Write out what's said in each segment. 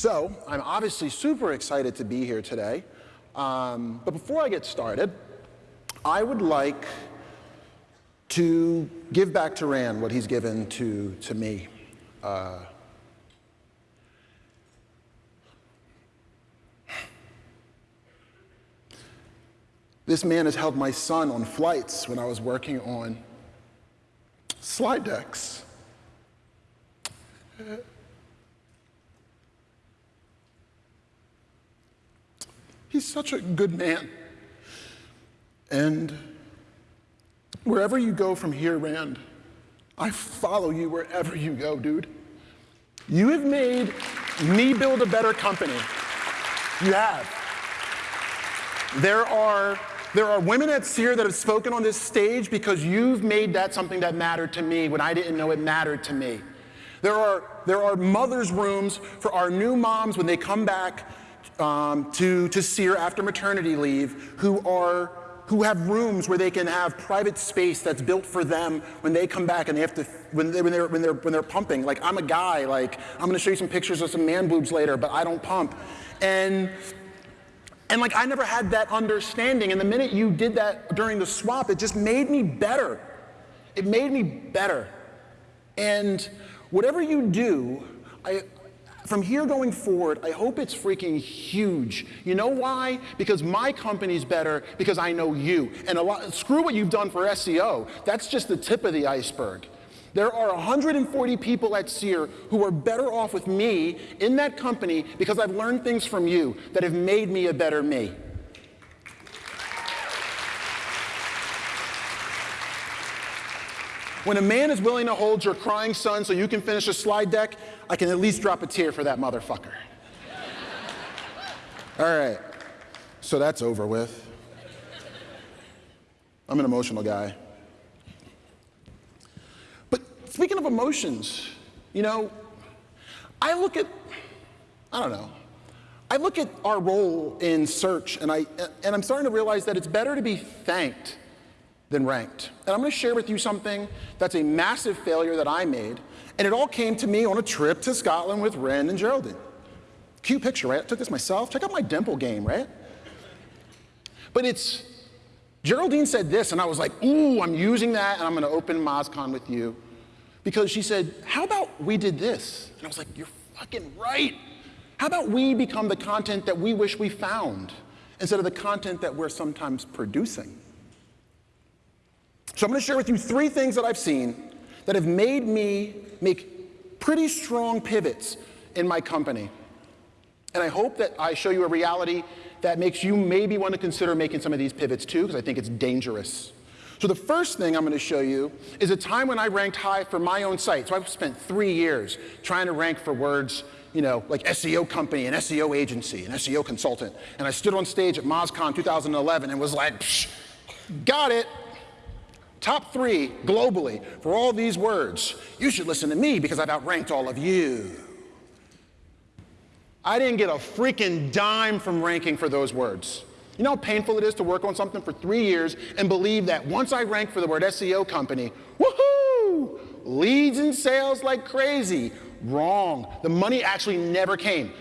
So I'm obviously super excited to be here today. Um, but before I get started, I would like to give back to Rand what he's given to, to me. Uh, this man has held my son on flights when I was working on slide decks. He's such a good man. And wherever you go from here, Rand, I follow you wherever you go, dude. You have made me build a better company. You have. There are, there are women at Seer that have spoken on this stage because you've made that something that mattered to me when I didn't know it mattered to me. There are, there are mother's rooms for our new moms when they come back um, to, to Seer after maternity leave who are who have rooms where they can have private space that's built for them when they come back and they have to when, they, when they're when they're when they're pumping. Like i'm a guy like i'm going to show you some pictures of some man boobs later but i don't pump. And and like i never had that understanding. And the minute you did that during the swap it just made me better. It made me better. And whatever you do I, from here going forward, I hope it's freaking huge. You know why? Because my company's better because I know you. And a lot, screw what you've done for SEO. That's just the tip of the iceberg. There are 140 people at Seer who are better off with me in that company because I've learned things from you that have made me a better me. When a man is willing to hold your crying son so you can finish a slide deck, I can at least drop a tear for that motherfucker. All right, so that's over with. I'm an emotional guy. But speaking of emotions, you know, I look at, I don't know, I look at our role in search and, I, and I'm starting to realize that it's better to be thanked than ranked. And I'm going to share with you something that's a massive failure that I made, and it all came to me on a trip to Scotland with Rand and Geraldine. Cute picture, right? I took this myself. Check out my dimple game, right? But it's, Geraldine said this, and I was like, ooh, I'm using that, and I'm going to open MozCon with you. Because she said, how about we did this? And I was like, you're fucking right. How about we become the content that we wish we found instead of the content that we're sometimes producing? So I'm to share with you three things that I've seen that have made me make pretty strong pivots in my company. And I hope that I show you a reality that makes you maybe want to consider making some of these pivots too, because I think it's dangerous. So the first thing I'm going to show you is a time when I ranked high for my own site. So I've spent three years trying to rank for words, you know, like SEO company, an SEO agency, an SEO consultant. And I stood on stage at MozCon 2011 and was like, got it, Top three globally for all these words. You should listen to me because I've outranked all of you. I didn't get a freaking dime from ranking for those words. You know how painful it is to work on something for three years and believe that once I rank for the word SEO company, woohoo, leads and sales like crazy. Wrong. The money actually never came.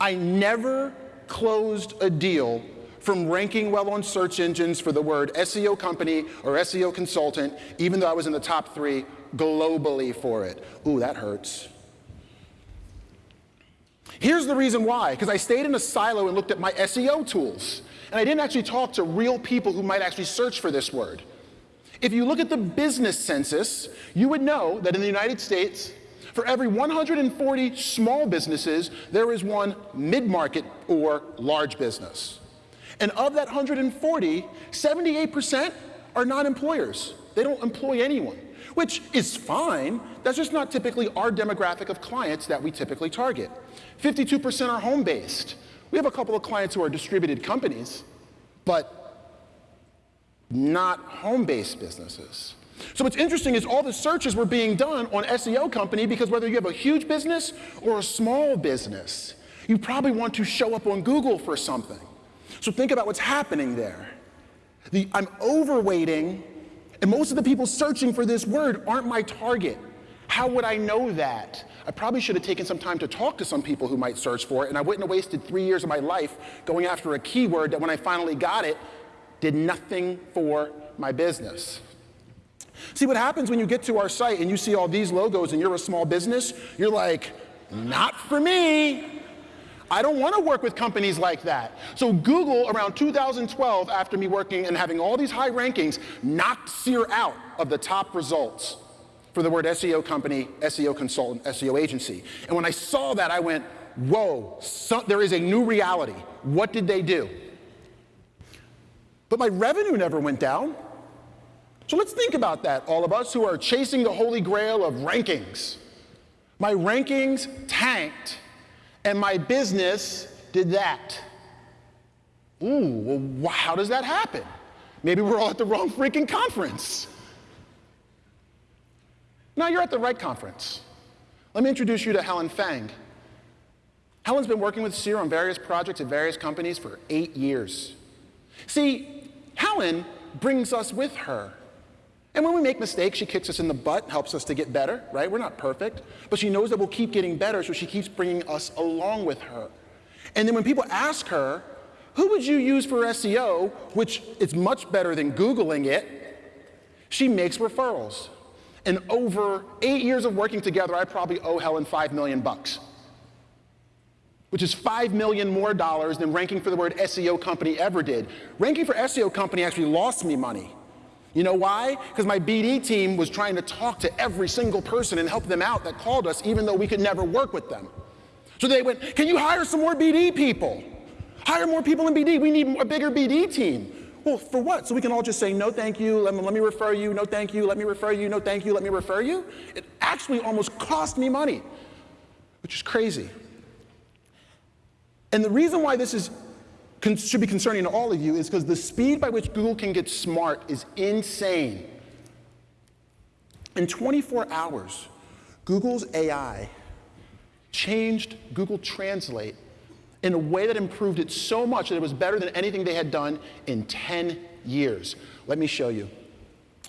I never closed a deal from ranking well on search engines for the word SEO company or SEO consultant, even though I was in the top three globally for it. Ooh, that hurts. Here's the reason why, because I stayed in a silo and looked at my SEO tools, and I didn't actually talk to real people who might actually search for this word. If you look at the business census, you would know that in the United States, for every 140 small businesses, there is one mid-market or large business. And of that 140, 78% are not employers. They don't employ anyone, which is fine. That's just not typically our demographic of clients that we typically target. 52% are home-based. We have a couple of clients who are distributed companies, but not home-based businesses. So what's interesting is all the searches were being done on SEO company because whether you have a huge business or a small business, you probably want to show up on Google for something. So think about what's happening there. The, I'm overweighting, and most of the people searching for this word aren't my target. How would I know that? I probably should have taken some time to talk to some people who might search for it, and I wouldn't have wasted three years of my life going after a keyword that when I finally got it, did nothing for my business. See, what happens when you get to our site and you see all these logos and you're a small business, you're like, not for me. I don't want to work with companies like that. So Google, around 2012, after me working and having all these high rankings, knocked SEER out of the top results for the word SEO company, SEO consultant, SEO agency. And when I saw that, I went, whoa, so, there is a new reality. What did they do? But my revenue never went down. So let's think about that, all of us who are chasing the holy grail of rankings. My rankings tanked, and my business did that. Ooh, well, how does that happen? Maybe we're all at the wrong freaking conference. Now you're at the right conference. Let me introduce you to Helen Fang. Helen's been working with SEER on various projects at various companies for eight years. See, Helen brings us with her. And when we make mistakes, she kicks us in the butt, helps us to get better, right? We're not perfect. But she knows that we'll keep getting better, so she keeps bringing us along with her. And then when people ask her, who would you use for SEO, which is much better than Googling it, she makes referrals. And over eight years of working together, I probably owe Helen five million bucks, which is five million more dollars than ranking for the word SEO company ever did. Ranking for SEO company actually lost me money. You know why? Because my BD team was trying to talk to every single person and help them out that called us, even though we could never work with them. So they went, Can you hire some more BD people? Hire more people in BD. We need a bigger BD team. Well, for what? So we can all just say, no, thank you, let me, let me refer you, no, thank you, let me refer you, no, thank you, let me refer you? It actually almost cost me money, which is crazy. And the reason why this is, should be concerning to all of you is because the speed by which Google can get smart is insane. In 24 hours, Google's AI changed Google Translate in a way that improved it so much that it was better than anything they had done in 10 years. Let me show you.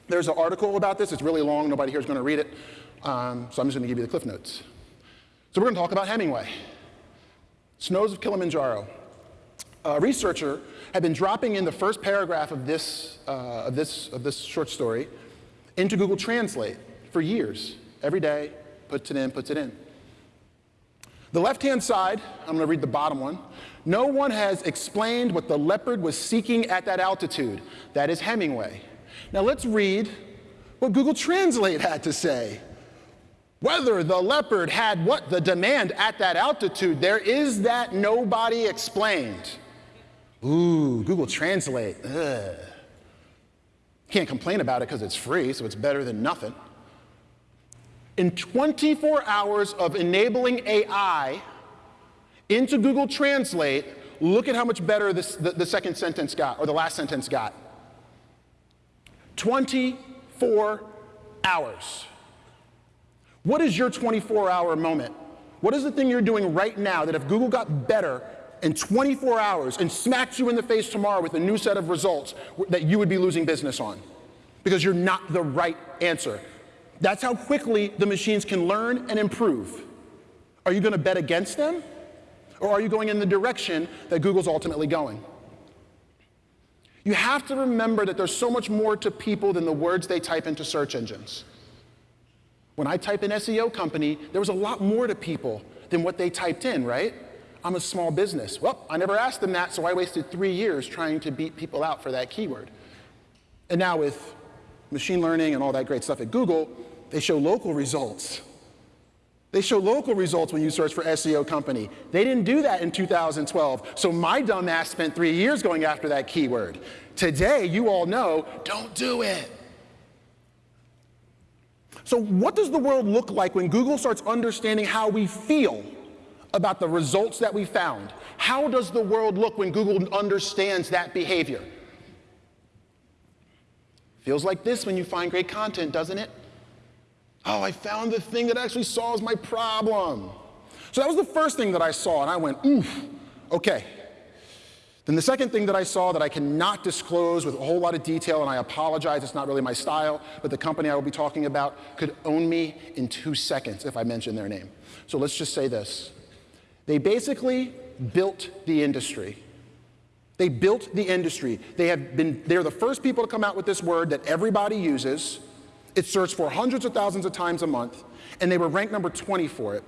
There's an article about this. It's really long. Nobody here is going to read it. Um, so I'm just going to give you the cliff notes. So we're going to talk about Hemingway. Snows of Kilimanjaro. A researcher had been dropping in the first paragraph of this, uh, of this, of this short story into Google Translate for years. Every day, puts it in, puts it in. The left-hand side, I'm going to read the bottom one. No one has explained what the leopard was seeking at that altitude. That is Hemingway. Now let's read what Google Translate had to say. Whether the leopard had what the demand at that altitude, there is that nobody explained. Ooh, Google Translate. Ugh. Can't complain about it because it's free, so it's better than nothing. In 24 hours of enabling AI into Google Translate, look at how much better this, the, the second sentence got, or the last sentence got. 24 hours. What is your 24 hour moment? What is the thing you're doing right now that if Google got better in 24 hours and smacked you in the face tomorrow with a new set of results that you would be losing business on? Because you're not the right answer. That's how quickly the machines can learn and improve. Are you going to bet against them? Or are you going in the direction that Google's ultimately going? You have to remember that there's so much more to people than the words they type into search engines. When I type in SEO company, there was a lot more to people than what they typed in, right? I'm a small business. Well, I never asked them that, so I wasted three years trying to beat people out for that keyword. And now with machine learning and all that great stuff at Google, they show local results. They show local results when you search for SEO company. They didn't do that in 2012, so my dumbass spent three years going after that keyword. Today, you all know, don't do it. So what does the world look like when Google starts understanding how we feel about the results that we found? How does the world look when Google understands that behavior? Feels like this when you find great content, doesn't it? Oh, I found the thing that actually solves my problem. So that was the first thing that I saw, and I went, oof, okay. Then the second thing that I saw that I cannot disclose with a whole lot of detail, and I apologize, it's not really my style, but the company I will be talking about could own me in two seconds if I mention their name. So let's just say this. They basically built the industry. They built the industry. They have been, they're the first people to come out with this word that everybody uses. It's searched for hundreds of thousands of times a month, and they were ranked number 20 for it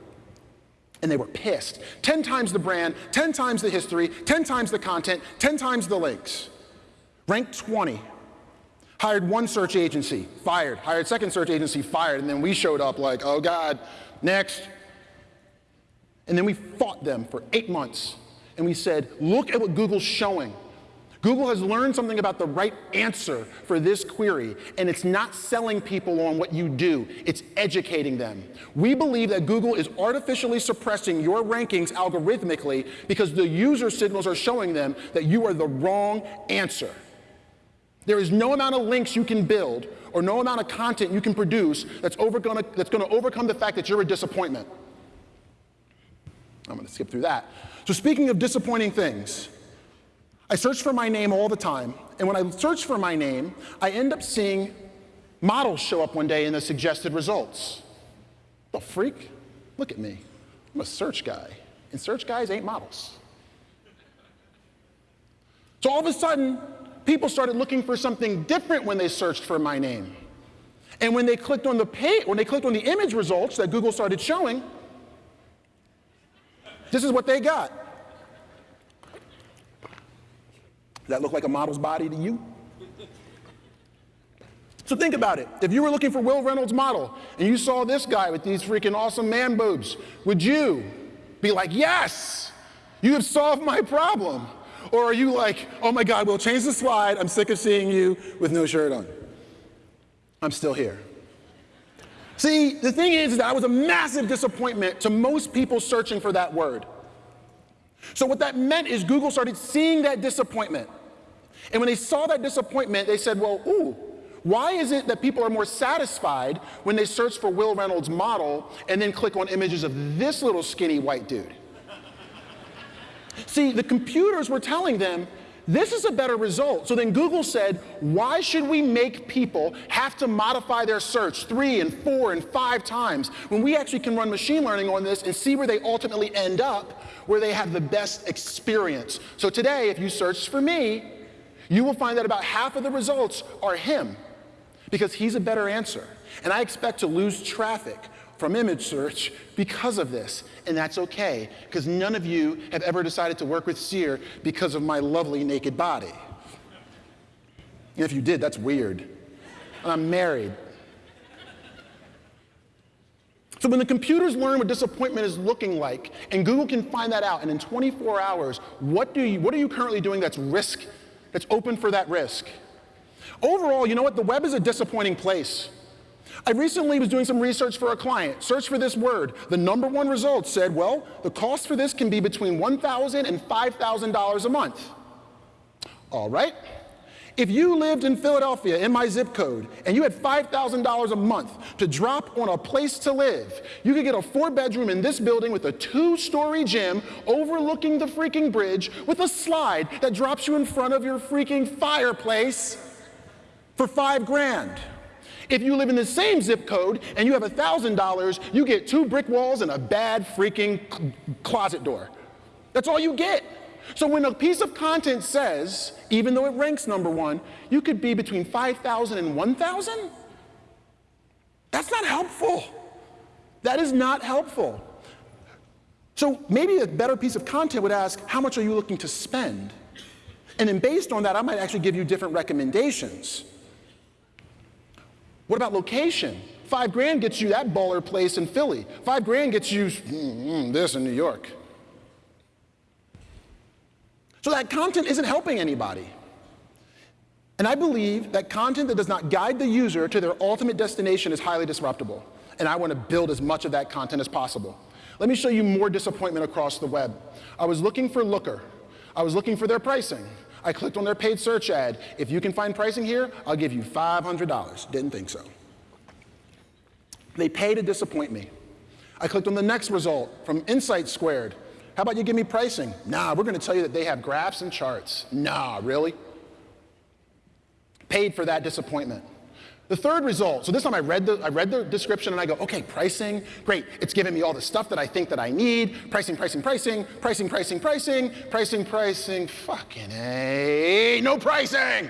and they were pissed. 10 times the brand, 10 times the history, 10 times the content, 10 times the links. Ranked 20. Hired one search agency, fired. Hired second search agency, fired. And then we showed up like, oh God, next. And then we fought them for eight months. And we said, look at what Google's showing. Google has learned something about the right answer for this query, and it's not selling people on what you do, it's educating them. We believe that Google is artificially suppressing your rankings algorithmically because the user signals are showing them that you are the wrong answer. There is no amount of links you can build or no amount of content you can produce that's, that's gonna overcome the fact that you're a disappointment. I'm gonna skip through that. So speaking of disappointing things, I search for my name all the time, and when I search for my name, I end up seeing models show up one day in the suggested results. The freak? Look at me. I'm a search guy, and search guys ain't models. So all of a sudden, people started looking for something different when they searched for my name. And when they clicked on the page, when they clicked on the image results that Google started showing, this is what they got. Does that look like a model's body to you? So think about it. If you were looking for Wil Reynolds' model and you saw this guy with these freaking awesome man boobs, would you be like, yes, you have solved my problem? Or are you like, oh my God, we'll change the slide. I'm sick of seeing you with no shirt on. I'm still here. See, the thing is is that I was a massive disappointment to most people searching for that word. So what that meant is Google started seeing that disappointment. And when they saw that disappointment, they said, well, ooh, why is it that people are more satisfied when they search for Wil Reynolds' model and then click on images of this little skinny white dude? See, the computers were telling them this is a better result. So then Google said, why should we make people have to modify their search three and four and five times when we actually can run machine learning on this and see where they ultimately end up, where they have the best experience. So today, if you search for me, you will find that about half of the results are him because he's a better answer. And I expect to lose traffic from image search because of this. And that's okay, because none of you have ever decided to work with Seer because of my lovely naked body. And if you did, that's weird. And I'm married. So when the computers learn what disappointment is looking like, and Google can find that out, and in 24 hours, what, do you, what are you currently doing that's risk, that's open for that risk? Overall, you know what? The web is a disappointing place. I recently was doing some research for a client, searched for this word. The number one result said, well, the cost for this can be between $1,000 and $5,000 a month. All right. If you lived in Philadelphia in my zip code and you had $5,000 a month to drop on a place to live, you could get a four bedroom in this building with a two story gym overlooking the freaking bridge with a slide that drops you in front of your freaking fireplace for five grand. If you live in the same zip code and you have $1,000, you get two brick walls and a bad freaking closet door. That's all you get. So when a piece of content says, even though it ranks number one, you could be between 5,000 and 1,000, that's not helpful. That is not helpful. So maybe a better piece of content would ask, how much are you looking to spend? And then based on that, I might actually give you different recommendations. What about location? Five grand gets you that baller place in Philly. Five grand gets you mm, this in New York. So that content isn't helping anybody. And I believe that content that does not guide the user to their ultimate destination is highly disruptible. And I want to build as much of that content as possible. Let me show you more disappointment across the web. I was looking for Looker. I was looking for their pricing. I clicked on their paid search ad. If you can find pricing here, I'll give you $500. Didn't think so. They pay to disappoint me. I clicked on the next result from Insight Squared. How about you give me pricing? Nah, we're going to tell you that they have graphs and charts. Nah, really? Paid for that disappointment. The third result, so this time I read, the, I read the description and I go, okay, pricing, great. It's giving me all the stuff that I think that I need. Pricing, pricing, pricing, pricing, pricing, pricing, pricing, pricing, fucking A, no pricing.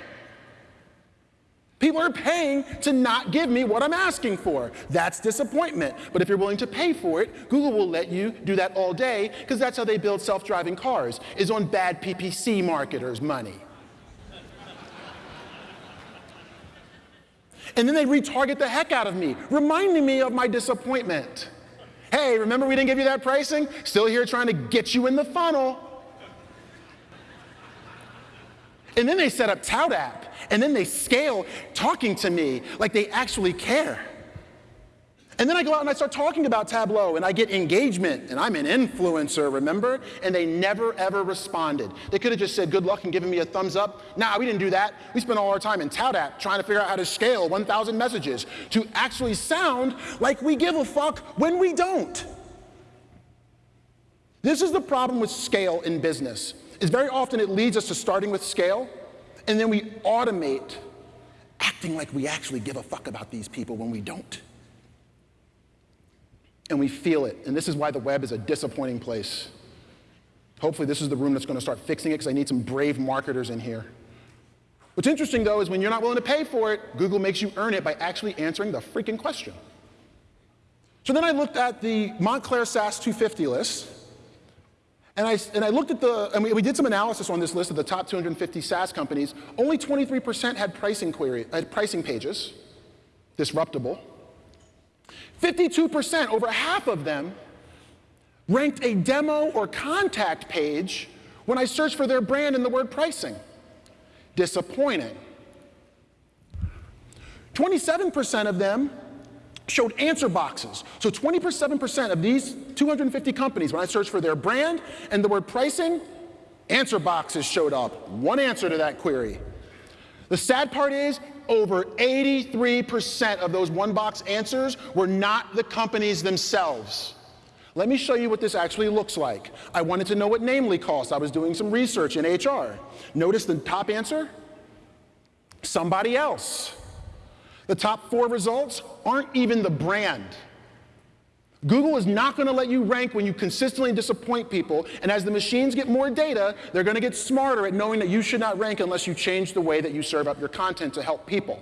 People are paying to not give me what I'm asking for. That's disappointment. But if you're willing to pay for it, Google will let you do that all day because that's how they build self-driving cars, is on bad PPC marketers' money. And then they retarget the heck out of me, reminding me of my disappointment. Hey, remember we didn't give you that pricing? Still here trying to get you in the funnel. And then they set up ToutApp, and then they scale talking to me like they actually care. And then I go out and I start talking about Tableau and I get engagement and I'm an influencer, remember? And they never ever responded. They could have just said good luck and given me a thumbs up. Nah, we didn't do that. We spent all our time in ToutApp trying to figure out how to scale 1,000 messages to actually sound like we give a fuck when we don't. This is the problem with scale in business. Is very often it leads us to starting with scale and then we automate acting like we actually give a fuck about these people when we don't and we feel it. And this is why the web is a disappointing place. Hopefully, this is the room that's going to start fixing it because I need some brave marketers in here. What's interesting, though, is when you're not willing to pay for it, Google makes you earn it by actually answering the freaking question. So then I looked at the Montclare SaaS 250 list, and I, and I looked at the, and we, we did some analysis on this list of the top 250 SaaS companies. Only 23% had pricing query, had pricing pages, disruptible. 52%, over half of them, ranked a demo or contact page when I searched for their brand in the word pricing. Disappointing. 27% of them showed answer boxes. So 27% of these 250 companies, when I searched for their brand and the word pricing, answer boxes showed up. One answer to that query. The sad part is over 83% of those one box answers were not the companies themselves. Let me show you what this actually looks like. I wanted to know what Namely costs. I was doing some research in HR. Notice the top answer? Somebody else. The top four results aren't even the brand. Google is not going to let you rank when you consistently disappoint people, and as the machines get more data, they're going to get smarter at knowing that you should not rank unless you change the way that you serve up your content to help people.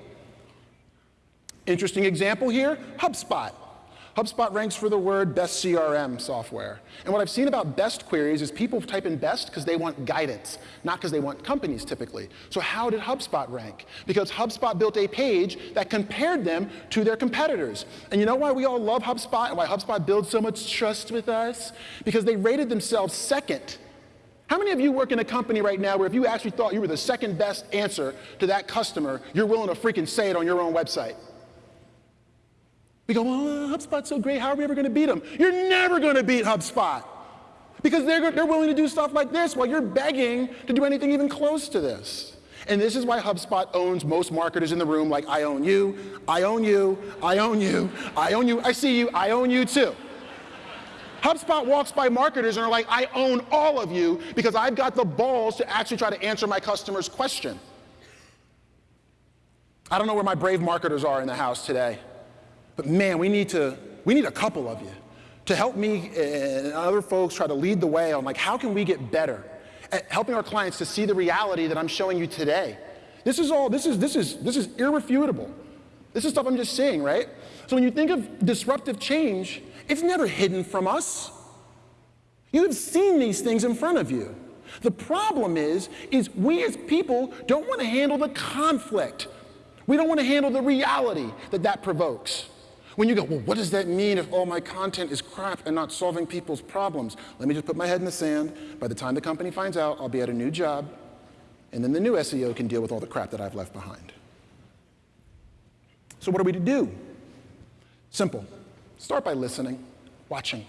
Interesting example here, HubSpot. HubSpot ranks for the word best CRM software. And what I've seen about best queries is people type in best because they want guidance, not because they want companies typically. So how did HubSpot rank? Because HubSpot built a page that compared them to their competitors. And you know why we all love HubSpot and why HubSpot builds so much trust with us? Because they rated themselves second how many of you work in a company right now where if you actually thought you were the second best answer to that customer, you're willing to freaking say it on your own website? We go, well, uh, HubSpot's so great, how are we ever going to beat them? You're never going to beat HubSpot because they're, they're willing to do stuff like this while you're begging to do anything even close to this. And this is why HubSpot owns most marketers in the room, like I own you, I own you, I own you, I own you, I see you, I own you too. HubSpot walks by marketers and are like, I own all of you because I've got the balls to actually try to answer my customer's question. I don't know where my brave marketers are in the house today. But man, we need to, we need a couple of you to help me and other folks try to lead the way on like how can we get better at helping our clients to see the reality that I'm showing you today. This is all, this is, this is, this is irrefutable. This is stuff I'm just seeing, right? So when you think of disruptive change, it's never hidden from us. You have seen these things in front of you. The problem is, is we as people don't want to handle the conflict. We don't want to handle the reality that that provokes. When you go, well, what does that mean if all my content is crap and not solving people's problems? Let me just put my head in the sand. By the time the company finds out, I'll be at a new job, and then the new SEO can deal with all the crap that I've left behind. So what are we to do? Simple. Start by listening, watching,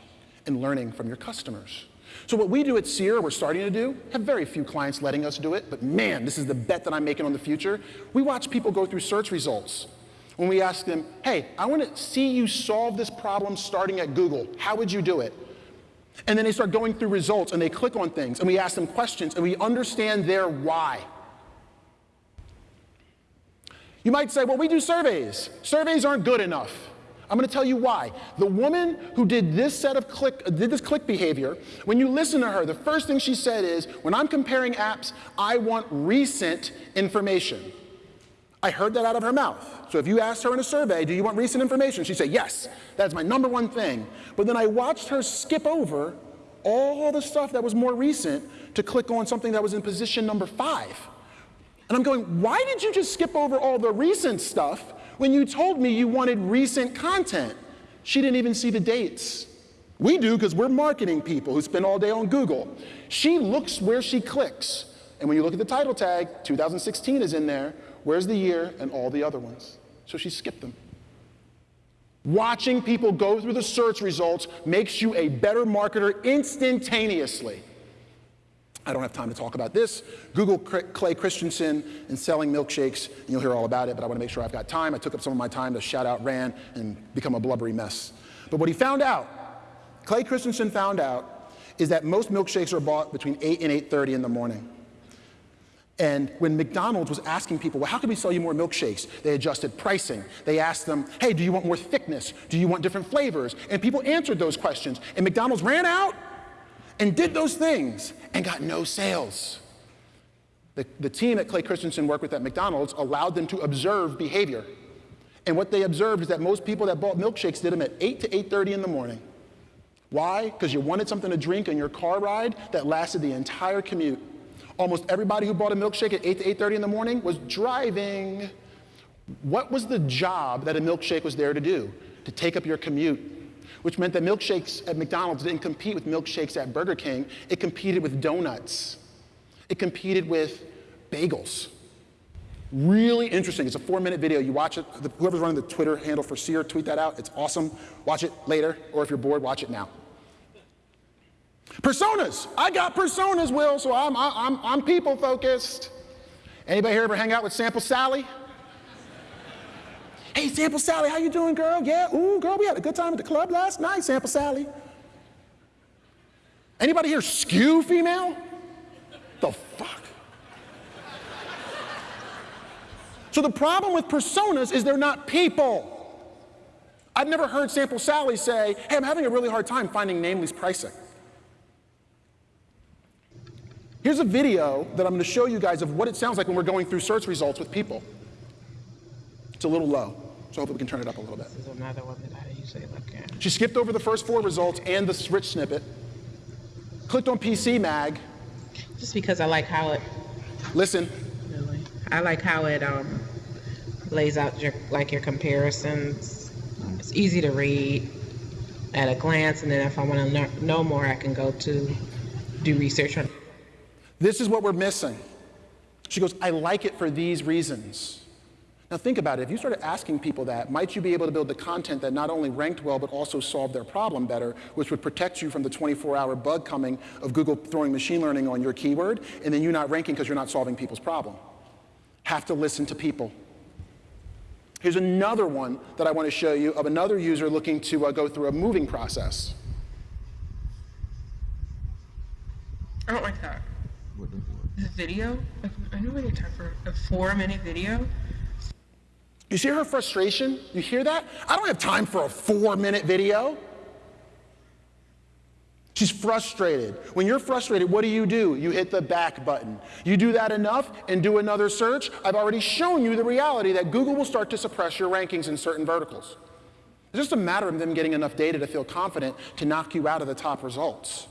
and learning from your customers. So what we do at Seer, we're starting to do, have very few clients letting us do it, but man, this is the bet that I'm making on the future. We watch people go through search results when we ask them, hey, I want to see you solve this problem starting at Google. How would you do it? And then they start going through results and they click on things and we ask them questions and we understand their why. You might say, well, we do surveys. Surveys aren't good enough. I'm going to tell you why. The woman who did this set of click, did this click behavior, when you listen to her, the first thing she said is, when I'm comparing apps, I want recent information. I heard that out of her mouth. So if you asked her in a survey, do you want recent information? She'd say, yes, that's my number one thing. But then I watched her skip over all the stuff that was more recent to click on something that was in position number five. And I'm going, why did you just skip over all the recent stuff when you told me you wanted recent content? She didn't even see the dates. We do because we're marketing people who spend all day on Google. She looks where she clicks. And when you look at the title tag, 2016 is in there. Where's the year and all the other ones? So she skipped them. Watching people go through the search results makes you a better marketer instantaneously. I don't have time to talk about this. Google Clay Christensen and selling milkshakes, and you'll hear all about it, but I want to make sure I've got time. I took up some of my time to shout out Rand and become a blubbery mess. But what he found out, Clay Christensen found out, is that most milkshakes are bought between 8 and 8.30 in the morning. And when McDonald's was asking people, well, how can we sell you more milkshakes? They adjusted pricing. They asked them, hey, do you want more thickness? Do you want different flavors? And people answered those questions. And McDonald's ran out and did those things and got no sales. The, the team that Clay Christensen worked with at McDonald's allowed them to observe behavior. And what they observed is that most people that bought milkshakes did them at 8 to 8.30 in the morning. Why? Because you wanted something to drink on your car ride that lasted the entire commute. Almost everybody who bought a milkshake at 8 to 8.30 in the morning was driving. What was the job that a milkshake was there to do? To take up your commute which meant that milkshakes at McDonald's didn't compete with milkshakes at Burger King. It competed with donuts. It competed with bagels. Really interesting. It's a four minute video. You watch it. Whoever's running the Twitter handle for Seer, tweet that out. It's awesome. Watch it later, or if you're bored, watch it now. Personas. I got personas, Will, so I'm, I'm, I'm people focused. Anybody here ever hang out with Sample Sally? Hey, Sample Sally, how you doing, girl? Yeah, ooh, girl, we had a good time at the club last night, Sample Sally. Anybody here skew female? The fuck? So the problem with personas is they're not people. I've never heard Sample Sally say, hey, I'm having a really hard time finding Namely's pricing. Here's a video that I'm going to show you guys of what it sounds like when we're going through search results with people. It's a little low. So hopefully we can turn it up a little bit. This is another one that I usually look at. She skipped over the first four results and the rich snippet, clicked on PC Mag. Just because I like how it. Listen. Really, I like how it um, lays out your like your comparisons. It's easy to read at a glance, and then if I want to know more, I can go to do research on. This is what we're missing. She goes, I like it for these reasons. Now think about it, if you started asking people that, might you be able to build the content that not only ranked well, but also solved their problem better, which would protect you from the 24-hour bug coming of Google throwing machine learning on your keyword, and then you not ranking because you're not solving people's problem. Have to listen to people. Here's another one that I want to show you of another user looking to uh, go through a moving process. I don't like that. The video, I know when you talk for a four-minute video, you see her frustration? You hear that? I don't have time for a four minute video. She's frustrated. When you're frustrated, what do you do? You hit the back button. You do that enough and do another search. I've already shown you the reality that Google will start to suppress your rankings in certain verticals. It's just a matter of them getting enough data to feel confident to knock you out of the top results.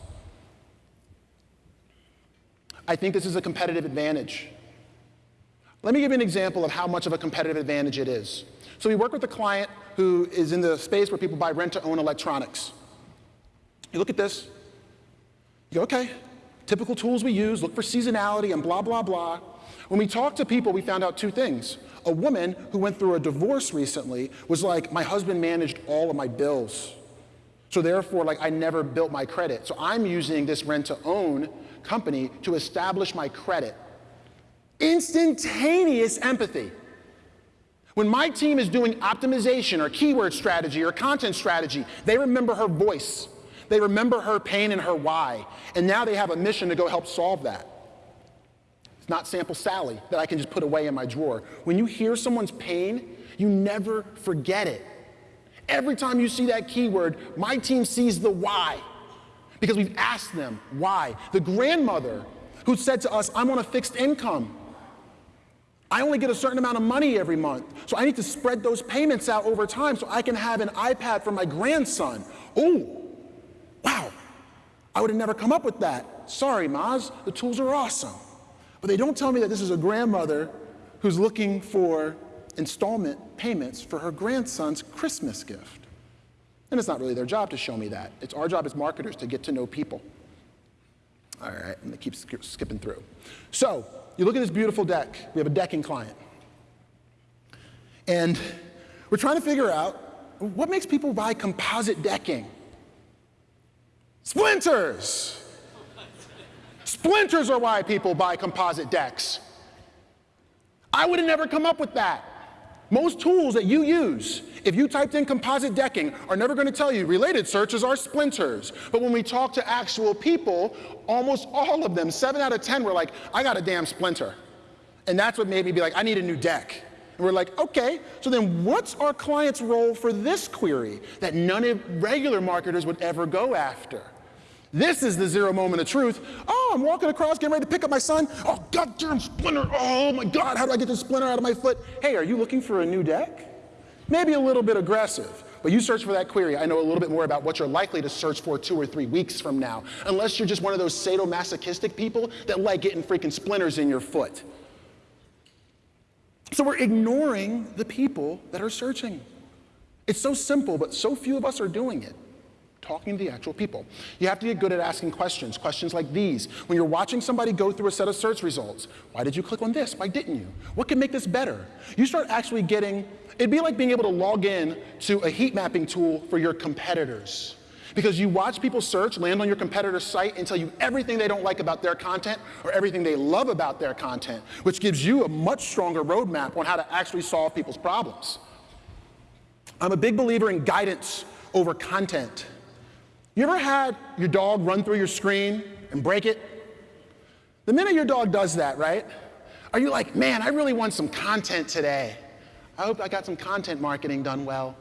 I think this is a competitive advantage. Let me give you an example of how much of a competitive advantage it is. So we work with a client who is in the space where people buy rent-to-own electronics. You look at this, you go, okay, typical tools we use, look for seasonality and blah, blah, blah. When we talked to people, we found out two things. A woman who went through a divorce recently was like, my husband managed all of my bills. So therefore, like, I never built my credit. So I'm using this rent-to-own company to establish my credit. Instantaneous empathy. When my team is doing optimization or keyword strategy or content strategy, they remember her voice. They remember her pain and her why. And now they have a mission to go help solve that. It's not sample Sally that I can just put away in my drawer. When you hear someone's pain, you never forget it. Every time you see that keyword, my team sees the why because we've asked them why. The grandmother who said to us, I'm on a fixed income. I only get a certain amount of money every month, so I need to spread those payments out over time so I can have an iPad for my grandson. Oh, wow, I would have never come up with that. Sorry, Moz, the tools are awesome. But they don't tell me that this is a grandmother who's looking for installment payments for her grandson's Christmas gift. And it's not really their job to show me that. It's our job as marketers to get to know people. All right, I'm gonna keep skipping through. So, you look at this beautiful deck. We have a decking client. And we're trying to figure out what makes people buy composite decking? Splinters! Splinters are why people buy composite decks. I would have never come up with that. Most tools that you use, if you typed in composite decking, are never going to tell you related searches are splinters. But when we talk to actual people, almost all of them, seven out of 10, were like, I got a damn splinter. And that's what made me be like, I need a new deck. And we're like, okay, so then what's our client's role for this query that none of regular marketers would ever go after? This is the zero moment of truth. Oh, I'm walking across, getting ready to pick up my son. Oh, goddamn splinter. Oh my God, how do I get this splinter out of my foot? Hey, are you looking for a new deck? Maybe a little bit aggressive, but you search for that query. I know a little bit more about what you're likely to search for two or three weeks from now, unless you're just one of those sadomasochistic people that like getting freaking splinters in your foot. So we're ignoring the people that are searching. It's so simple, but so few of us are doing it talking to the actual people. You have to get good at asking questions, questions like these. When you're watching somebody go through a set of search results, why did you click on this? Why didn't you? What can make this better? You start actually getting, it'd be like being able to log in to a heat mapping tool for your competitors. Because you watch people search, land on your competitor's site, and tell you everything they don't like about their content or everything they love about their content, which gives you a much stronger roadmap on how to actually solve people's problems. I'm a big believer in guidance over content. You ever had your dog run through your screen and break it? The minute your dog does that, right? Are you like, man, I really want some content today. I hope I got some content marketing done well.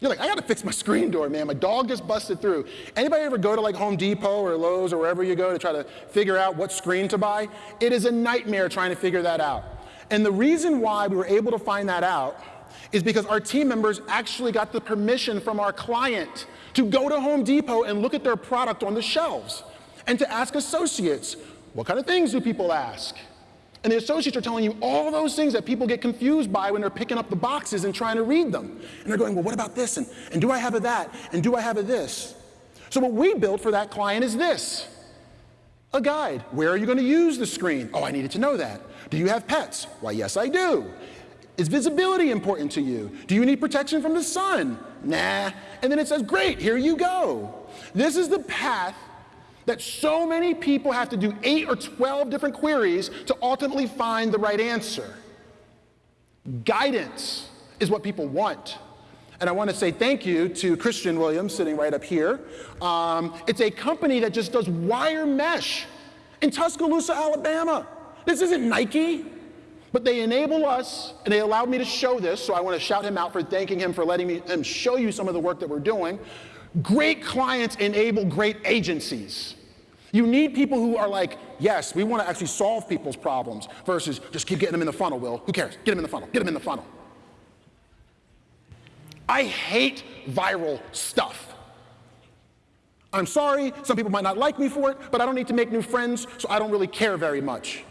You're like, I gotta fix my screen door, man. My dog just busted through. Anybody ever go to like Home Depot or Lowe's or wherever you go to try to figure out what screen to buy? It is a nightmare trying to figure that out. And the reason why we were able to find that out is because our team members actually got the permission from our client to go to Home Depot and look at their product on the shelves and to ask associates, what kind of things do people ask? And the associates are telling you all those things that people get confused by when they're picking up the boxes and trying to read them. And they're going, well, what about this? And, and do I have a that? And do I have a this? So what we built for that client is this. A guide. Where are you going to use the screen? Oh, I needed to know that. Do you have pets? Why, yes, I do. Is visibility important to you? Do you need protection from the sun? Nah. And then it says, great, here you go. This is the path that so many people have to do eight or 12 different queries to ultimately find the right answer. Guidance is what people want. And I want to say thank you to Christian Williams sitting right up here. Um, it's a company that just does wire mesh in Tuscaloosa, Alabama. This isn't Nike. But they enable us, and they allowed me to show this, so I want to shout him out for thanking him for letting me him show you some of the work that we're doing. Great clients enable great agencies. You need people who are like, yes, we want to actually solve people's problems versus just keep getting them in the funnel, Will. Who cares? Get them in the funnel. Get them in the funnel. I hate viral stuff. I'm sorry, some people might not like me for it, but I don't need to make new friends, so I don't really care very much.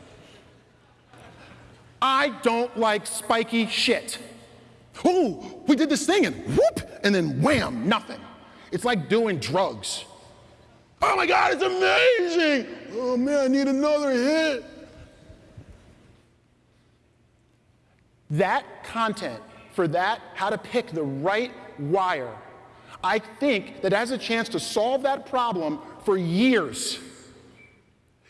I don't like spiky shit. Oh, we did this thing and whoop, and then wham, nothing. It's like doing drugs. Oh my God, it's amazing. Oh man, I need another hit. That content for that, how to pick the right wire, I think that has a chance to solve that problem for years.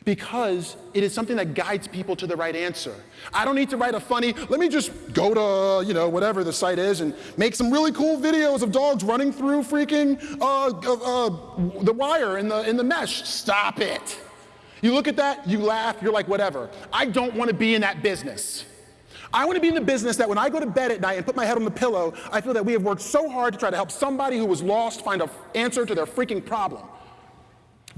Because it is something that guides people to the right answer. I don't need to write a funny, let me just go to, you know, whatever the site is and make some really cool videos of dogs running through freaking uh, uh, uh, the wire in the, in the mesh. Stop it. You look at that, you laugh, you're like, whatever. I don't want to be in that business. I want to be in the business that when I go to bed at night and put my head on the pillow, I feel that we have worked so hard to try to help somebody who was lost find an answer to their freaking problem.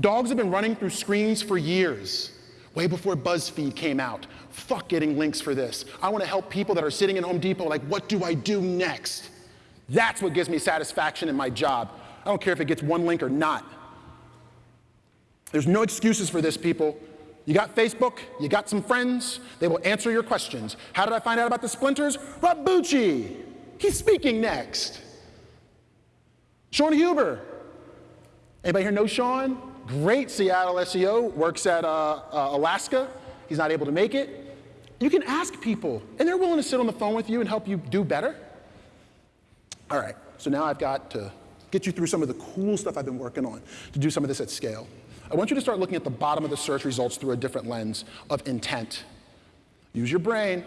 Dogs have been running through screens for years, way before BuzzFeed came out. Fuck getting links for this. I want to help people that are sitting in Home Depot like, what do I do next? That's what gives me satisfaction in my job. I don't care if it gets one link or not. There's no excuses for this, people. You got Facebook, you got some friends, they will answer your questions. How did I find out about the splinters? Rob Bucci, he's speaking next. Sean Huber. Anybody here know Sean? Great Seattle SEO, works at uh, uh, Alaska. He's not able to make it. You can ask people, and they're willing to sit on the phone with you and help you do better. All right, so now I've got to get you through some of the cool stuff I've been working on to do some of this at scale. I want you to start looking at the bottom of the search results through a different lens of intent. Use your brain.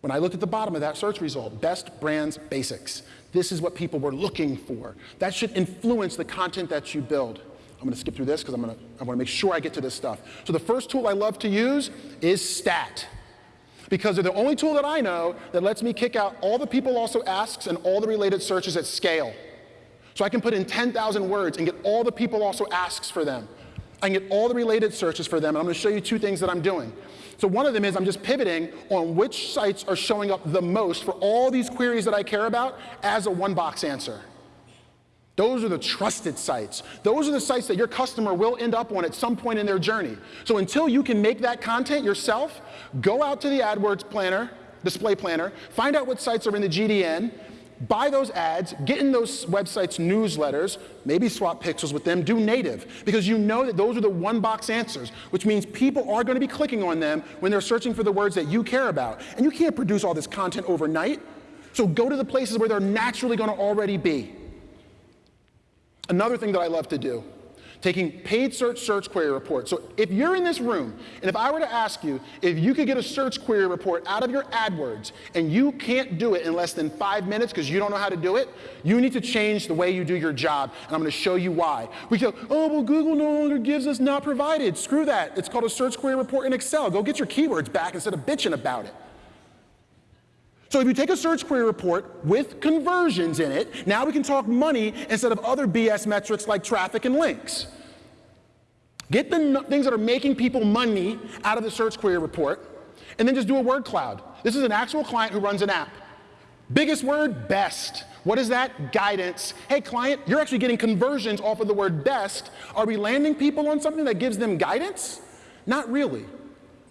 When I looked at the bottom of that search result, best brands basics, this is what people were looking for. That should influence the content that you build. I'm going to skip through this because I'm going to, I want to make sure I get to this stuff. So the first tool I love to use is STAT. Because they're the only tool that I know that lets me kick out all the people also asks and all the related searches at scale. So I can put in 10,000 words and get all the people also asks for them. I can get all the related searches for them, and I'm going to show you two things that I'm doing. So one of them is I'm just pivoting on which sites are showing up the most for all these queries that I care about as a one-box answer. Those are the trusted sites. Those are the sites that your customer will end up on at some point in their journey. So until you can make that content yourself, go out to the AdWords planner, display planner, find out what sites are in the GDN, buy those ads, get in those websites' newsletters, maybe swap pixels with them, do native, because you know that those are the one-box answers, which means people are going to be clicking on them when they're searching for the words that you care about. And you can't produce all this content overnight, so go to the places where they're naturally going to already be. Another thing that I love to do taking paid search search query reports. So if you're in this room, and if I were to ask you if you could get a search query report out of your AdWords, and you can't do it in less than five minutes because you don't know how to do it, you need to change the way you do your job, and I'm going to show you why. We go, oh, well, Google no longer gives us not provided. Screw that. It's called a search query report in Excel. Go get your keywords back instead of bitching about it. So if you take a search query report with conversions in it, now we can talk money instead of other BS metrics like traffic and links. Get the things that are making people money out of the search query report, and then just do a word cloud. This is an actual client who runs an app. Biggest word, best. What is that? Guidance. Hey, client, you're actually getting conversions off of the word best. Are we landing people on something that gives them guidance? Not really.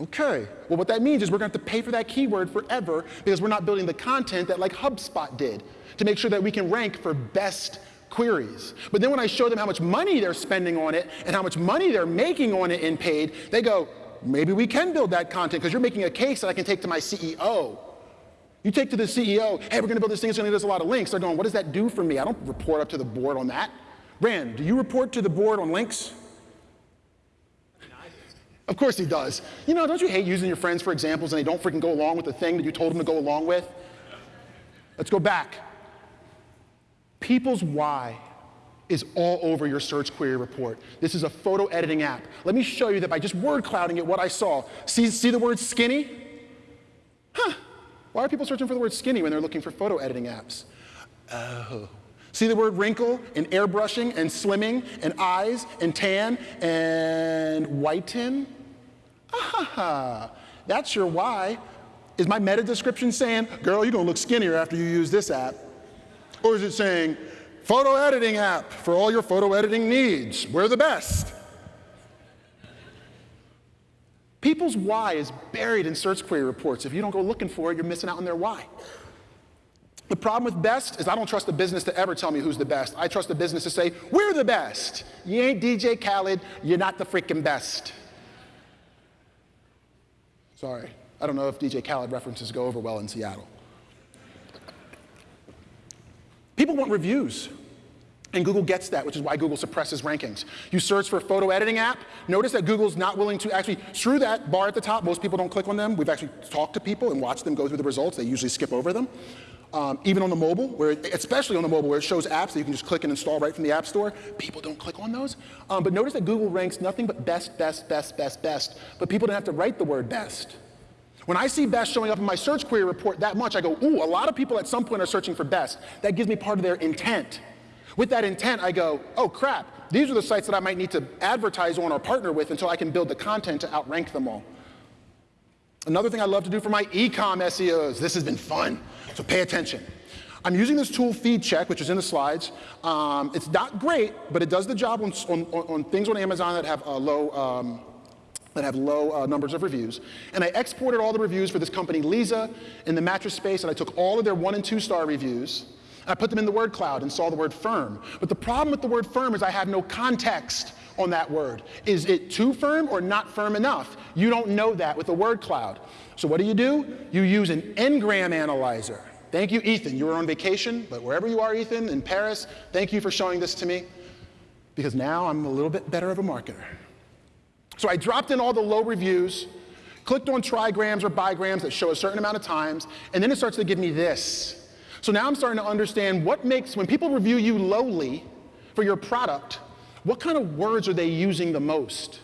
Okay, well what that means is we're to have to pay for that keyword forever because we're not building the content that like HubSpot did to make sure that we can rank for best queries. But then when I show them how much money they're spending on it and how much money they're making on it in paid, they go, maybe we can build that content because you're making a case that I can take to my CEO. You take to the CEO, hey, we're to build this thing, it's to give us a lot of links. They're going, what does that do for me? I don't report up to the board on that. Rand, do you report to the board on links? Of course he does. You know, don't you hate using your friends for examples and they don't freaking go along with the thing that you told them to go along with? Let's go back. People's why is all over your search query report. This is a photo editing app. Let me show you that by just word clouding it what I saw. See, see the word skinny? Huh. Why are people searching for the word skinny when they're looking for photo editing apps? Oh. See the word wrinkle and airbrushing and slimming and eyes and tan and whiten? Ah, that's your why. Is my meta description saying, girl, you're gonna look skinnier after you use this app? Or is it saying, photo editing app for all your photo editing needs, we're the best? People's why is buried in search query reports. If you don't go looking for it, you're missing out on their why. The problem with best is I don't trust the business to ever tell me who's the best. I trust the business to say, we're the best. You ain't DJ Khaled, you're not the freaking best. Sorry. I don't know if DJ Khaled references go over well in Seattle. People want reviews. And Google gets that, which is why Google suppresses rankings. You search for a photo editing app, notice that Google's not willing to actually, screw that bar at the top, most people don't click on them. We've actually talked to people and watched them go through the results, they usually skip over them. Um, even on the mobile, where especially on the mobile where it shows apps that you can just click and install right from the App Store, people don't click on those. Um, but notice that Google ranks nothing but best, best, best, best, best, but people don't have to write the word best. When I see best showing up in my search query report that much, I go, ooh, a lot of people at some point are searching for best. That gives me part of their intent. With that intent, I go, oh crap, these are the sites that I might need to advertise on or partner with until I can build the content to outrank them all. Another thing I love to do for my ecom SEOs, this has been fun, so pay attention. I'm using this tool, FeedCheck, which is in the slides. Um, it's not great, but it does the job on, on, on things on Amazon that have a low, um, that have low uh, numbers of reviews. And I exported all the reviews for this company, Leesa, in the mattress space, and I took all of their one and two star reviews, I put them in the word cloud and saw the word firm. But the problem with the word firm is I have no context on that word. Is it too firm or not firm enough? You don't know that with a word cloud. So what do you do? You use an n-gram analyzer. Thank you, Ethan. You were on vacation, but wherever you are, Ethan, in Paris, thank you for showing this to me because now I'm a little bit better of a marketer. So I dropped in all the low reviews, clicked on trigrams or bigrams that show a certain amount of times, and then it starts to give me this. So now I'm starting to understand what makes, when people review you lowly for your product, what kind of words are they using the most?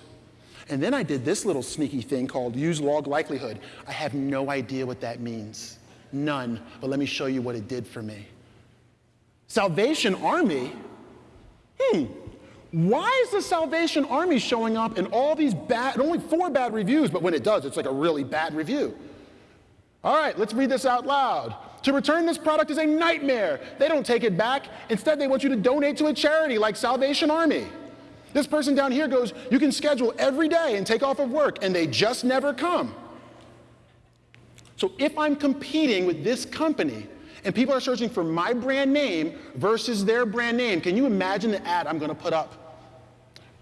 And then I did this little sneaky thing called use log likelihood. I have no idea what that means. None. But let me show you what it did for me. Salvation Army? Hmm. Why is the Salvation Army showing up in all these bad, only four bad reviews, but when it does, it's like a really bad review? All right, let's read this out loud. To return this product is a nightmare. They don't take it back. Instead, they want you to donate to a charity like Salvation Army. This person down here goes, you can schedule every day and take off of work, and they just never come. So if I'm competing with this company and people are searching for my brand name versus their brand name, can you imagine the ad I'm going to put up?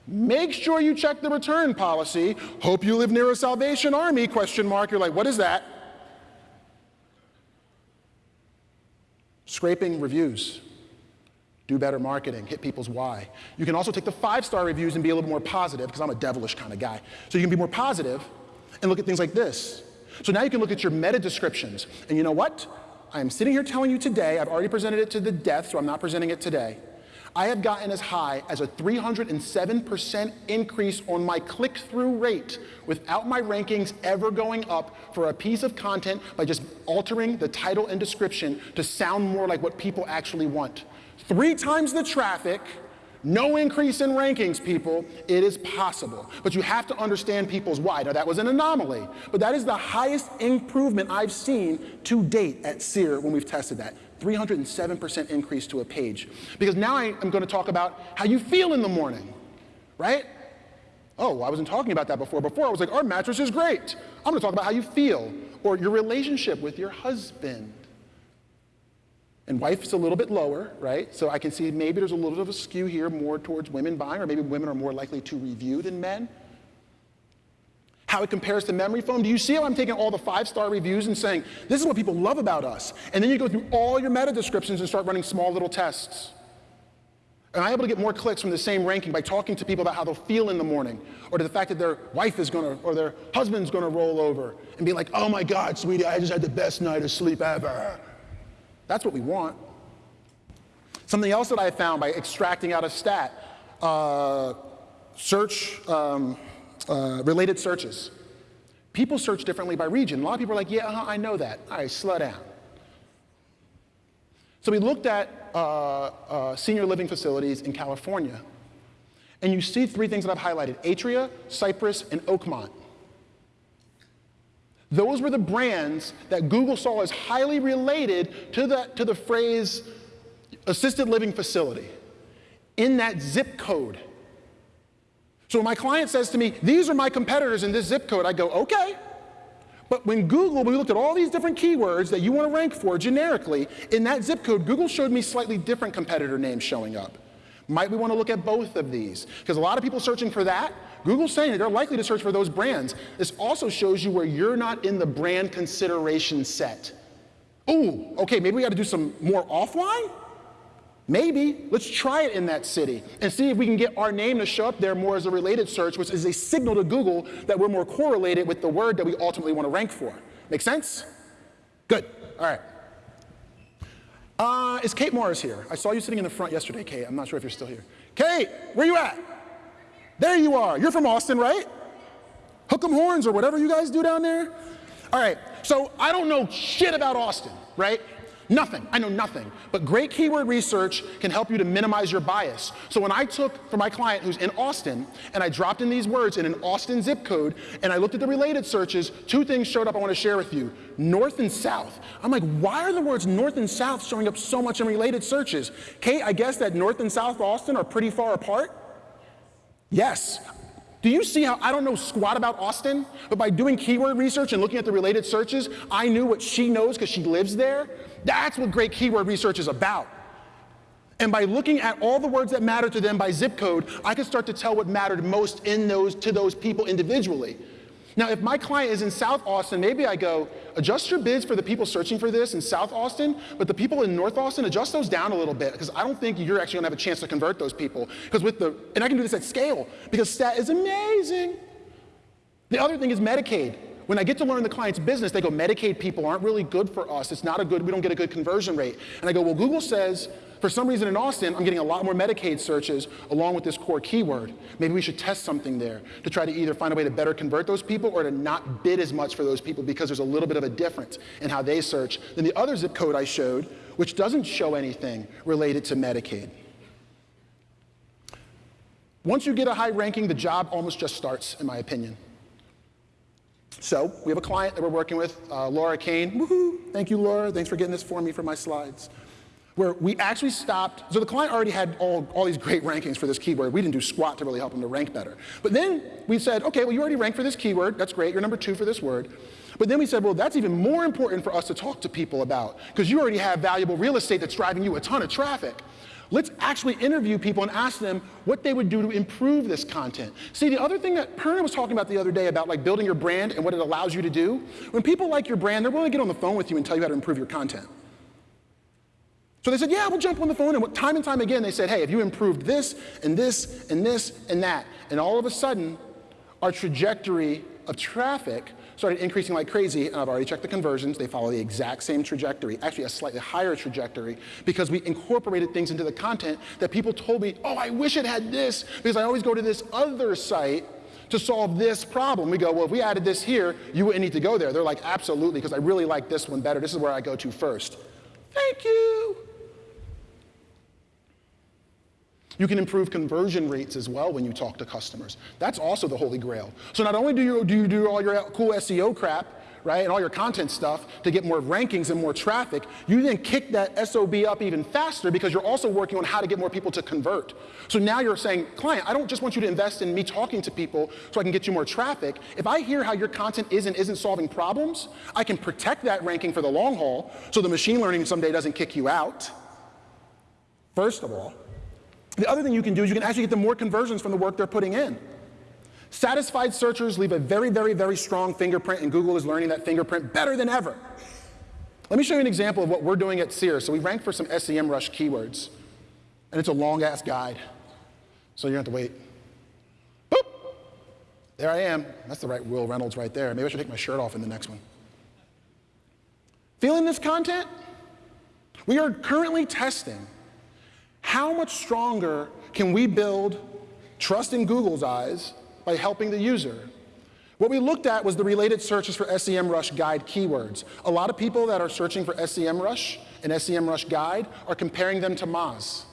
Make sure you check the return policy. Hope you live near a Salvation Army, question mark. You're like, what is that? Scraping reviews. Do better marketing, hit people's why. You can also take the five-star reviews and be a little more positive, because I'm a devilish kind of guy. So you can be more positive and look at things like this. So now you can look at your meta descriptions. And you know what? I am sitting here telling you today, I've already presented it to the death, so I'm not presenting it today. I have gotten as high as a 307% increase on my click-through rate without my rankings ever going up for a piece of content by just altering the title and description to sound more like what people actually want. Three times the traffic, no increase in rankings, people. It is possible. But you have to understand people's why. Now, that was an anomaly, but that is the highest improvement I've seen to date at SEER when we've tested that. 307% increase to a page. Because now I am going to talk about how you feel in the morning, right? Oh, I wasn't talking about that before. Before I was like, our mattress is great. I'm going to talk about how you feel or your relationship with your husband. And wife is a little bit lower, right? So I can see maybe there's a little bit of a skew here more towards women buying, or maybe women are more likely to review than men. How it compares to memory foam. Do you see how I'm taking all the five-star reviews and saying, this is what people love about us? And then you go through all your meta descriptions and start running small little tests. Am I able to get more clicks from the same ranking by talking to people about how they'll feel in the morning, or to the fact that their wife is gonna, or their husband's gonna roll over and be like, oh my God, sweetie, I just had the best night of sleep ever. That's what we want. Something else that I found by extracting out a stat, uh, search, um, uh, related searches. People search differently by region. A lot of people are like, yeah, uh -huh, I know that. All right, slow down. So we looked at uh, uh, senior living facilities in California, and you see three things that I've highlighted, Atria, Cypress, and Oakmont. Those were the brands that Google saw as highly related to the, to the phrase assisted living facility in that zip code. So when my client says to me, these are my competitors in this zip code, I go, okay. But when Google, we looked at all these different keywords that you want to rank for generically, in that zip code, Google showed me slightly different competitor names showing up. Might we want to look at both of these? Because a lot of people searching for that, Google's saying they're likely to search for those brands. This also shows you where you're not in the brand consideration set. Ooh, okay, maybe we got to do some more offline? Maybe let's try it in that city and see if we can get our name to show up there more as a related search, which is a signal to Google that we're more correlated with the word that we ultimately want to rank for. Make sense? Good. All right. Uh, is Kate Morris here? I saw you sitting in the front yesterday, Kate. I'm not sure if you're still here. Kate, where you at? There you are. You're from Austin, right? Hook 'em horns or whatever you guys do down there. All right. So I don't know shit about Austin, right? Nothing. I know nothing. But great keyword research can help you to minimize your bias. So when I took for my client who's in Austin and I dropped in these words in an Austin zip code and I looked at the related searches, two things showed up I want to share with you. North and south. I'm like, why are the words north and south showing up so much in related searches? Kate, I guess that north and south Austin are pretty far apart? Yes. Do you see how I don't know squat about Austin, but by doing keyword research and looking at the related searches, I knew what she knows because she lives there? That's what great keyword research is about. And by looking at all the words that matter to them by zip code, I could start to tell what mattered most in those to those people individually. Now, if my client is in South Austin, maybe I go, adjust your bids for the people searching for this in South Austin, but the people in North Austin, adjust those down a little bit, because I don't think you're actually gonna have a chance to convert those people. Because with the, and I can do this at scale, because stat is amazing. The other thing is Medicaid. When I get to learn the client's business, they go, Medicaid people aren't really good for us. It's not a good, we don't get a good conversion rate. And I go, well, Google says, for some reason in Austin, I'm getting a lot more Medicaid searches along with this core keyword. Maybe we should test something there to try to either find a way to better convert those people or to not bid as much for those people because there's a little bit of a difference in how they search than the other zip code I showed, which doesn't show anything related to Medicaid. Once you get a high ranking, the job almost just starts, in my opinion. So we have a client that we're working with, uh, Laura Kane. Woohoo! Thank you, Laura. Thanks for getting this for me for my slides. Where we actually stopped, so the client already had all, all these great rankings for this keyword. We didn't do squat to really help them to rank better. But then we said, okay, well, you already ranked for this keyword. That's great. You're number two for this word. But then we said, well, that's even more important for us to talk to people about because you already have valuable real estate that's driving you a ton of traffic. Let's actually interview people and ask them what they would do to improve this content. See, the other thing that Purna was talking about the other day about like building your brand and what it allows you to do, when people like your brand, they're willing to get on the phone with you and tell you how to improve your content. So they said, yeah, we'll jump on the phone. And time and time again, they said, hey, if you improved this and this and this and that, and all of a sudden, our trajectory of traffic started increasing like crazy, and I've already checked the conversions. They follow the exact same trajectory, actually a slightly higher trajectory, because we incorporated things into the content that people told me, oh, I wish it had this, because I always go to this other site to solve this problem. We go, well, if we added this here, you wouldn't need to go there. They're like, absolutely, because I really like this one better. This is where I go to first. Thank you. You can improve conversion rates as well when you talk to customers. That's also the holy grail. So not only do you do, you do all your cool SEO crap, right, and all your content stuff to get more rankings and more traffic, you then kick that SOB up even faster because you're also working on how to get more people to convert. So now you're saying, client, I don't just want you to invest in me talking to people so I can get you more traffic. If I hear how your content is and isn't solving problems, I can protect that ranking for the long haul so the machine learning someday doesn't kick you out. First of all. The other thing you can do is you can actually get them more conversions from the work they're putting in. Satisfied searchers leave a very, very, very strong fingerprint, and Google is learning that fingerprint better than ever. Let me show you an example of what we're doing at Seer's. So we rank for some SEMrush keywords, and it's a long-ass guide. So you're going to have to wait. Boop! There I am. That's the right Wil Reynolds right there. Maybe I should take my shirt off in the next one. Feeling this content? We are currently testing how much stronger can we build trust in Google's eyes by helping the user? What we looked at was the related searches for SEMrush guide keywords. A lot of people that are searching for SEMrush and SEMrush guide are comparing them to Moz.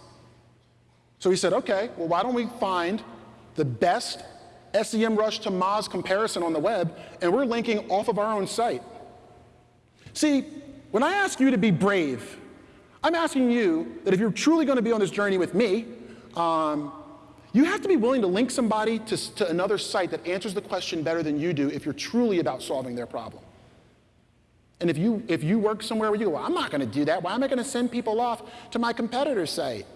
So we said, okay, well, why don't we find the best SEMrush to Moz comparison on the web, and we're linking off of our own site. See, when I ask you to be brave, I'm asking you that if you're truly going to be on this journey with me, um, you have to be willing to link somebody to, to another site that answers the question better than you do if you're truly about solving their problem. And if you, if you work somewhere where you go, well, I'm not going to do that. Why am I going to send people off to my competitor's site?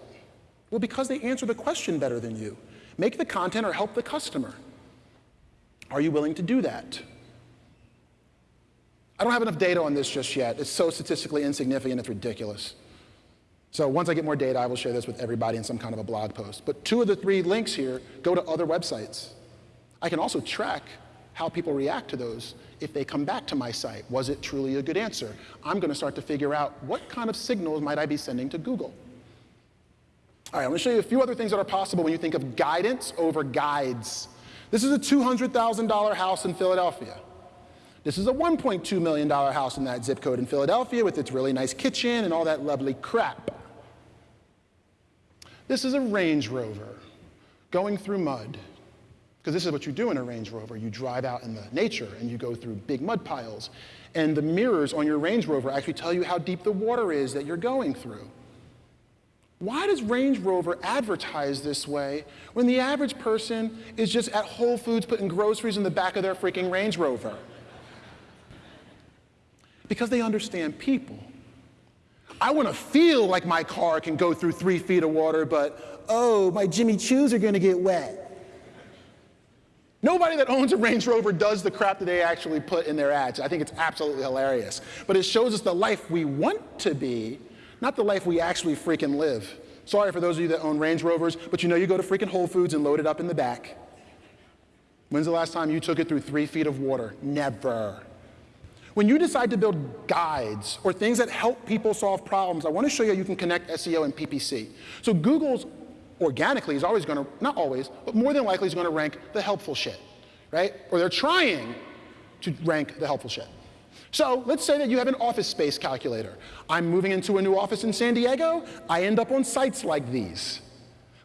Well, because they answer the question better than you. Make the content or help the customer. Are you willing to do that? I don't have enough data on this just yet. It's so statistically insignificant, it's ridiculous. So once I get more data, I will share this with everybody in some kind of a blog post. But two of the three links here go to other websites. I can also track how people react to those if they come back to my site. Was it truly a good answer? I'm going to start to figure out what kind of signals might I be sending to Google. All right, I'm going to show you a few other things that are possible when you think of guidance over guides. This is a $200,000 house in Philadelphia. This is a $1.2 million house in that zip code in Philadelphia with its really nice kitchen and all that lovely crap. This is a Range Rover going through mud. Because this is what you do in a Range Rover. You drive out in the nature and you go through big mud piles. And the mirrors on your Range Rover actually tell you how deep the water is that you're going through. Why does Range Rover advertise this way when the average person is just at Whole Foods putting groceries in the back of their freaking Range Rover? Because they understand people. I want to feel like my car can go through three feet of water, but oh, my Jimmy Choos are going to get wet. Nobody that owns a Range Rover does the crap that they actually put in their ads. I think it's absolutely hilarious. But it shows us the life we want to be, not the life we actually freaking live. Sorry for those of you that own Range Rovers, but you know you go to freaking Whole Foods and load it up in the back. When's the last time you took it through three feet of water? Never. When you decide to build guides or things that help people solve problems, I want to show you how you can connect SEO and PPC. So Google's organically is always going to, not always, but more than likely is going to rank the helpful shit, right? Or they're trying to rank the helpful shit. So let's say that you have an office space calculator. I'm moving into a new office in San Diego. I end up on sites like these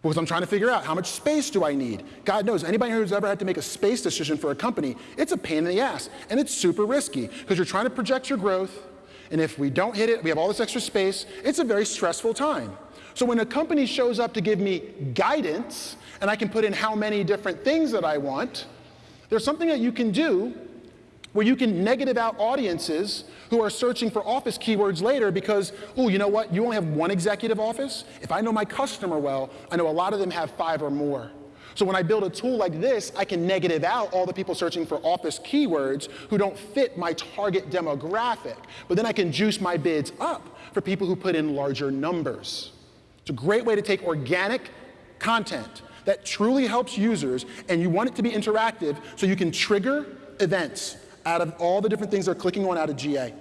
because I'm trying to figure out how much space do I need. God knows, anybody who's ever had to make a space decision for a company, it's a pain in the ass, and it's super risky because you're trying to project your growth, and if we don't hit it, we have all this extra space, it's a very stressful time. So when a company shows up to give me guidance, and I can put in how many different things that I want, there's something that you can do where you can negative out audiences who are searching for office keywords later because, oh, you know what, you only have one executive office? If I know my customer well, I know a lot of them have five or more. So when I build a tool like this, I can negative out all the people searching for office keywords who don't fit my target demographic. But then I can juice my bids up for people who put in larger numbers. It's a great way to take organic content that truly helps users and you want it to be interactive so you can trigger events out of all the different things they're clicking on out of GA.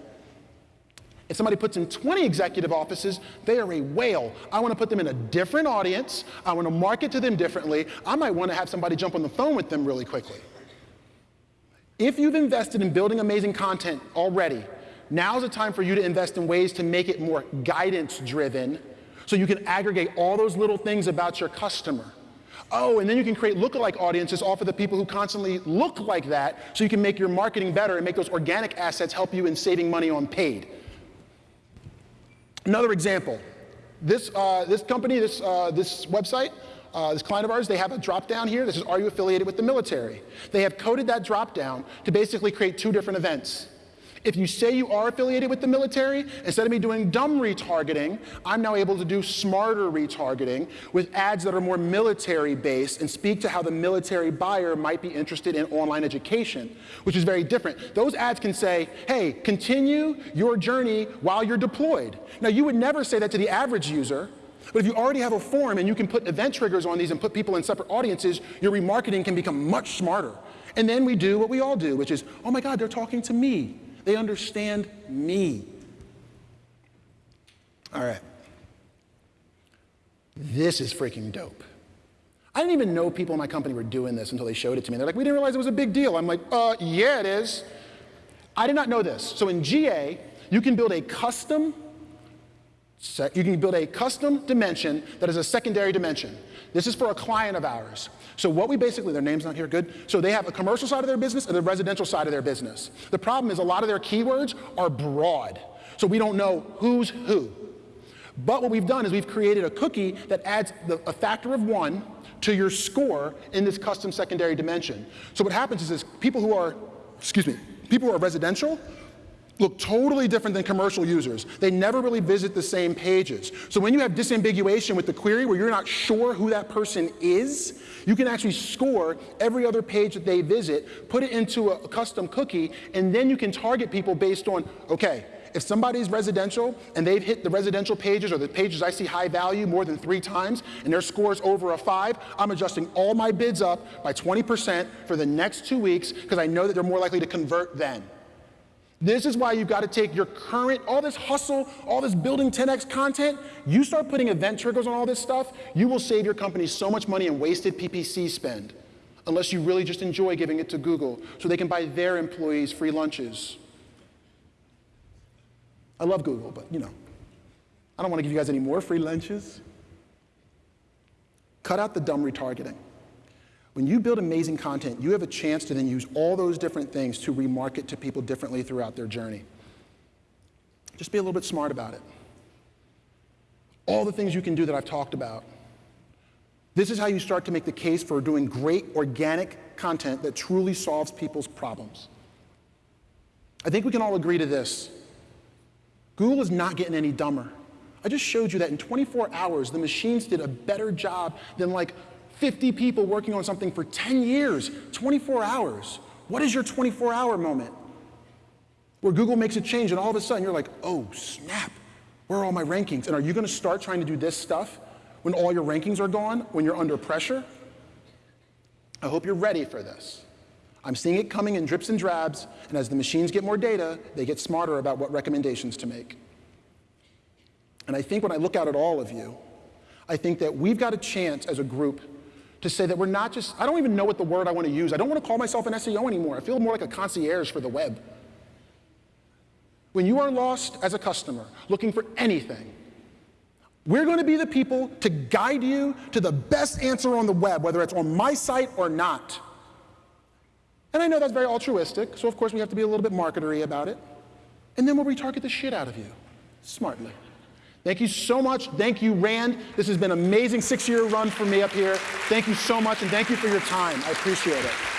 If somebody puts in 20 executive offices, they are a whale. I want to put them in a different audience. I want to market to them differently. I might want to have somebody jump on the phone with them really quickly. If you've invested in building amazing content already, now's the time for you to invest in ways to make it more guidance driven so you can aggregate all those little things about your customer. Oh, and then you can create lookalike audiences off of the people who constantly look like that so you can make your marketing better and make those organic assets help you in saving money on paid. Another example, this, uh, this company, this, uh, this website, uh, this client of ours, they have a drop down here. This is, are you affiliated with the military? They have coded that drop down to basically create two different events. If you say you are affiliated with the military, instead of me doing dumb retargeting, I'm now able to do smarter retargeting with ads that are more military based and speak to how the military buyer might be interested in online education, which is very different. Those ads can say, hey, continue your journey while you're deployed. Now, you would never say that to the average user. But if you already have a form and you can put event triggers on these and put people in separate audiences, your remarketing can become much smarter. And then we do what we all do, which is, oh my God, they're talking to me. They understand me. All right. This is freaking dope. I didn't even know people in my company were doing this until they showed it to me. They're like, we didn't realize it was a big deal. I'm like, uh, yeah, it is. I did not know this. So in GA, you can build a custom you can build a custom dimension that is a secondary dimension. This is for a client of ours. So what we basically, their name's not here, good. So they have a commercial side of their business and the residential side of their business. The problem is a lot of their keywords are broad. So we don't know who's who. But what we've done is we've created a cookie that adds the, a factor of one to your score in this custom secondary dimension. So what happens is, is people who are, excuse me, people who are residential look totally different than commercial users. They never really visit the same pages. So when you have disambiguation with the query where you're not sure who that person is, you can actually score every other page that they visit, put it into a custom cookie, and then you can target people based on, okay, If somebody's residential and they've hit the residential pages or the pages I see high value more than three times and their score's over a five, I'm adjusting all my bids up by 20% for the next two weeks because I know that they're more likely to convert then. This is why you've got to take your current, all this hustle, all this building 10x content, you start putting event triggers on all this stuff, you will save your company so much money in wasted PPC spend, unless you really just enjoy giving it to Google so they can buy their employees free lunches. I love Google, but you know, I don't want to give you guys any more free lunches. Cut out the dumb retargeting. When you build amazing content, you have a chance to then use all those different things to remarket to people differently throughout their journey. Just be a little bit smart about it. All the things you can do that I've talked about. This is how you start to make the case for doing great organic content that truly solves people's problems. I think we can all agree to this. Google is not getting any dumber. I just showed you that in 24 hours, the machines did a better job than like 50 people working on something for 10 years, 24 hours. What is your 24 hour moment? Where Google makes a change and all of a sudden you're like, oh, snap, where are all my rankings? And are you going to start trying to do this stuff when all your rankings are gone, when you're under pressure? I hope you're ready for this. I'm seeing it coming in drips and drabs, and as the machines get more data, they get smarter about what recommendations to make. And I think when I look out at all of you, I think that we've got a chance as a group to say that we're not just, I don't even know what the word I want to use. I don't want to call myself an SEO anymore. I feel more like a concierge for the web. When you are lost as a customer looking for anything, we're going to be the people to guide you to the best answer on the web, whether it's on my site or not. And I know that's very altruistic, so of course we have to be a little bit marketery about it. And then we'll retarget the shit out of you, smartly. Thank you so much. Thank you, Rand. This has been an amazing six-year run for me up here. Thank you so much, and thank you for your time. I appreciate it.